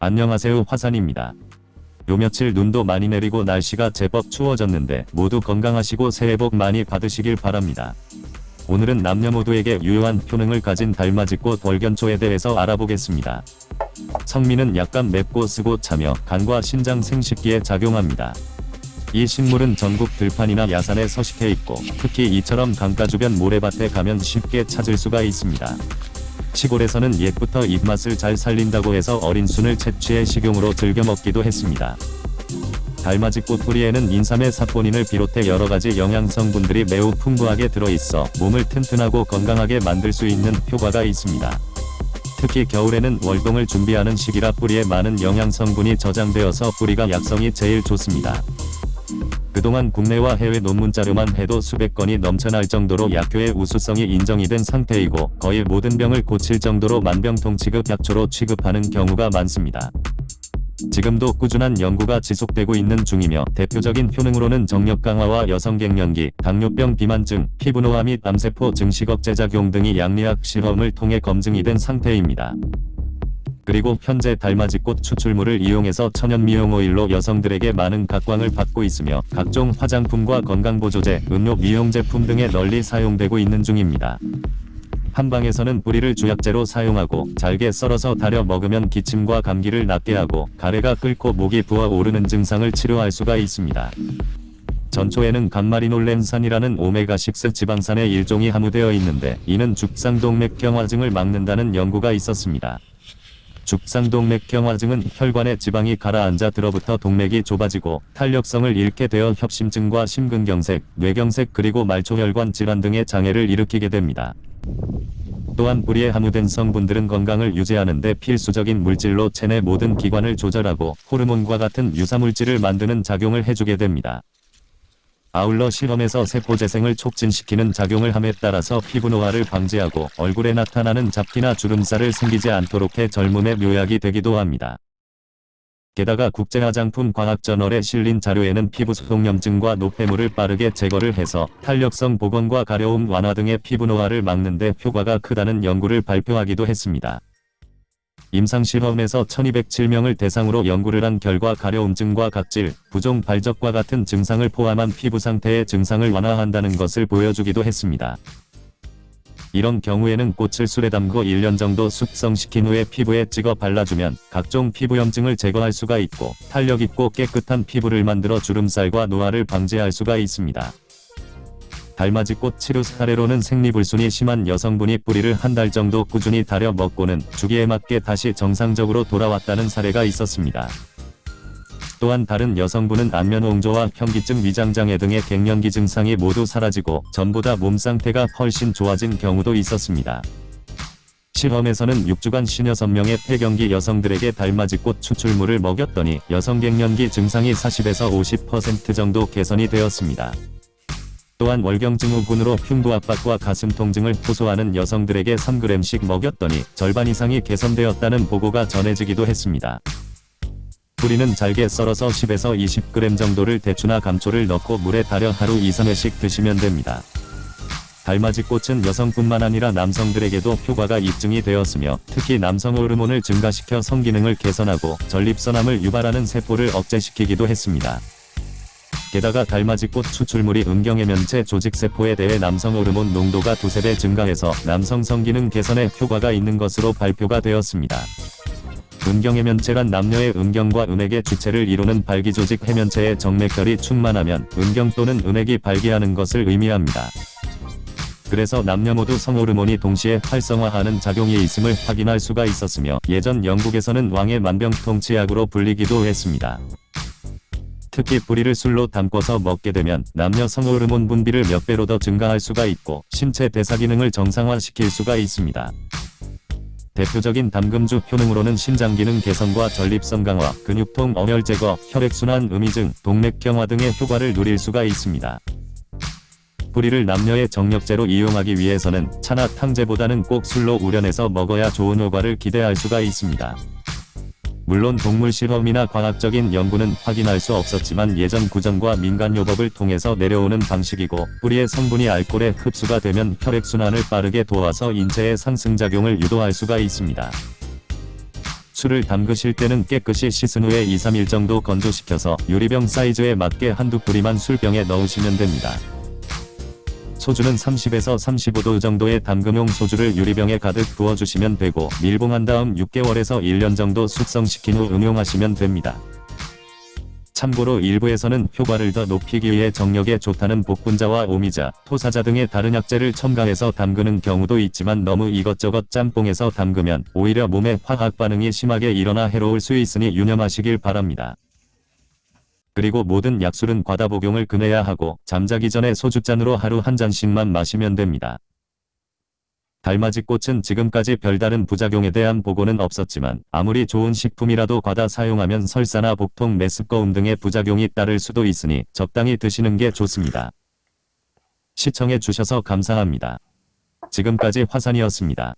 안녕하세요 화산입니다. 요 며칠 눈도 많이 내리고 날씨가 제법 추워졌는데 모두 건강하시고 새해 복 많이 받으시길 바랍니다. 오늘은 남녀 모두에게 유효한 효능을 가진 달맞이꽃 월견초에 대해서 알아보겠습니다. 성미는 약간 맵고 쓰고 차며 간과 신장 생식기에 작용합니다. 이 식물은 전국 들판이나 야산에 서식해 있고 특히 이처럼 강가 주변 모래밭에 가면 쉽게 찾을 수가 있습니다. 시골에서는 옛부터 입맛을 잘 살린다고 해서 어린 순을 채취해 식용으로 즐겨 먹기도 했습니다. 달맞이 꽃 뿌리에는 인삼의 사포닌을 비롯해 여러가지 영양성분들이 매우 풍부하게 들어있어 몸을 튼튼하고 건강하게 만들 수 있는 효과가 있습니다. 특히 겨울에는 월동을 준비하는 시기라 뿌리에 많은 영양성분이 저장되어서 뿌리가 약성이 제일 좋습니다. 그동안 국내와 해외 논문 자료만 해도 수백 건이 넘쳐날 정도로 약효의 우수성이 인정이 된 상태이고 거의 모든 병을 고칠 정도로 만병통 취급 약초로 취급하는 경우가 많습니다. 지금도 꾸준한 연구가 지속되고 있는 중이며 대표적인 효능으로는 정력 강화와 여성 갱년기, 당뇨병 비만증, 피부노화 및 암세포 증식 억제 작용 등이 양리학 실험을 통해 검증이 된 상태입니다. 그리고 현재 달맞이꽃 추출물을 이용해서 천연 미용 오일로 여성들에게 많은 각광을 받고 있으며 각종 화장품과 건강보조제, 음료 미용 제품 등에 널리 사용되고 있는 중입니다. 한방에서는 뿌리를 주약제로 사용하고 잘게 썰어서 달여 먹으면 기침과 감기를 낫게 하고 가래가 끓고 목이 부어오르는 증상을 치료할 수가 있습니다. 전초에는 감마리놀렌산이라는 오메가6 지방산의 일종이 함유되어 있는데 이는 죽상동맥 경화증을 막는다는 연구가 있었습니다. 죽상동맥 경화증은 혈관에 지방이 가라앉아 들어부터 동맥이 좁아지고 탄력성을 잃게 되어 협심증과 심근경색, 뇌경색 그리고 말초혈관 질환 등의 장애를 일으키게 됩니다. 또한 뿌리에 함유된 성분들은 건강을 유지하는 데 필수적인 물질로 체내 모든 기관을 조절하고 호르몬과 같은 유사물질을 만드는 작용을 해주게 됩니다. 아울러 실험에서 세포 재생을 촉진시키는 작용을 함에 따라서 피부 노화를 방지하고 얼굴에 나타나는 잡티나 주름살을 생기지 않도록 해 젊음의 묘약이 되기도 합니다. 게다가 국제화장품 과학저널에 실린 자료에는 피부 소독염증과 노폐물을 빠르게 제거를 해서 탄력성 복원과 가려움 완화 등의 피부 노화를 막는 데 효과가 크다는 연구를 발표하기도 했습니다. 임상실험에서 1207명을 대상으로 연구를 한 결과 가려움증과 각질, 부종 발적과 같은 증상을 포함한 피부 상태의 증상을 완화한다는 것을 보여주기도 했습니다. 이런 경우에는 꽃을 술에 담고 1년 정도 숙성시킨 후에 피부에 찍어 발라주면 각종 피부염증을 제거할 수가 있고 탄력있고 깨끗한 피부를 만들어 주름살과 노화를 방지할 수가 있습니다. 달맞이 꽃 치료 사례로는 생리불순이 심한 여성분이 뿌리를 한 달 정도 꾸준히 달여 먹고는 주기에 맞게 다시 정상적으로 돌아왔다는 사례가 있었습니다. 또한 다른 여성분은 안면홍조와 현기증 위장장애 등의 갱년기 증상이 모두 사라지고 전보다 몸 상태가 훨씬 좋아진 경우도 있었습니다. 실험에서는 6주간 56명의 폐경기 여성들에게 달맞이꽃 추출물을 먹였더니 여성 갱년기 증상이 40에서 50% 정도 개선이 되었습니다. 또한 월경증후군으로 흉부 압박과 가슴 통증을 호소하는 여성들에게 3g씩 먹였더니 절반 이상이 개선되었다는 보고가 전해지기도 했습니다. 뿌리는 잘게 썰어서 10에서 20g 정도를 대추나 감초를 넣고 물에 달여 하루 2-3회씩 드시면 됩니다. 달맞이꽃은 여성뿐만 아니라 남성들에게도 효과가 입증이 되었으며 특히 남성 호르몬을 증가시켜 성기능을 개선하고 전립선암을 유발하는 세포를 억제시키기도 했습니다. 게다가 달맞이꽃 추출물이 음경해면체 조직세포에 대해 남성 호르몬 농도가 두세 배 증가해서 남성 성기능 개선에 효과가 있는 것으로 발표가 되었습니다. 음경해면체란 남녀의 음경과 은액의 주체를 이루는 발기조직 해면체의 정맥혈이 충만하면 음경 또는 은액이 발기하는 것을 의미합니다. 그래서 남녀 모두 성호르몬이 동시에 활성화하는 작용이 있음을 확인할 수가 있었으며 예전 영국에서는 왕의 만병통치약으로 불리기도 했습니다. 특히 뿌리를 술로 담궈서 먹게 되면 남녀 성 호르몬 분비를 몇 배로 더 증가할 수가 있고 신체 대사 기능을 정상화시킬 수가 있습니다. 대표적인 담금주 효능으로는 신장기능 개선과 전립선 강화, 근육통 어혈 제거, 혈액순환 음이증, 동맥경화 등의 효과를 누릴 수가 있습니다. 뿌리를 남녀의 정력제로 이용하기 위해서는 차나 탕제보다는 꼭 술로 우려내서 먹어야 좋은 효과를 기대할 수가 있습니다. 물론 동물 실험이나 과학적인 연구는 확인할 수 없었지만 예전 구전과 민간요법을 통해서 내려오는 방식이고 뿌리의 성분이 알코올에 흡수가 되면 혈액순환을 빠르게 도와서 인체의 상승작용을 유도할 수가 있습니다. 술을 담그실 때는 깨끗이 씻은 후에 2, 3일 정도 건조시켜서 유리병 사이즈에 맞게 한두 뿌리만 술병에 넣으시면 됩니다. 소주는 30에서 35도 정도의 담금용 소주를 유리병에 가득 부어주시면 되고 밀봉한 다음 6개월에서 1년 정도 숙성시킨 후 응용하시면 됩니다. 참고로 일부에서는 효과를 더 높이기 위해 정력에 좋다는 복분자와 오미자, 토사자 등의 다른 약재를 첨가해서 담그는 경우도 있지만 너무 이것저것 짬뽕해서 담그면 오히려 몸에 화학 반응이 심하게 일어나 해로울 수 있으니 유념하시길 바랍니다. 그리고 모든 약술은 과다 복용을 금해야 하고 잠자기 전에 소주잔으로 하루 한 잔씩만 마시면 됩니다. 달맞이 꽃은 지금까지 별다른 부작용에 대한 보고는 없었지만 아무리 좋은 식품이라도 과다 사용하면 설사나 복통, 메스꺼움 등의 부작용이 따를 수도 있으니 적당히 드시는 게 좋습니다. 시청해 주셔서 감사합니다. 지금까지 화산이었습니다.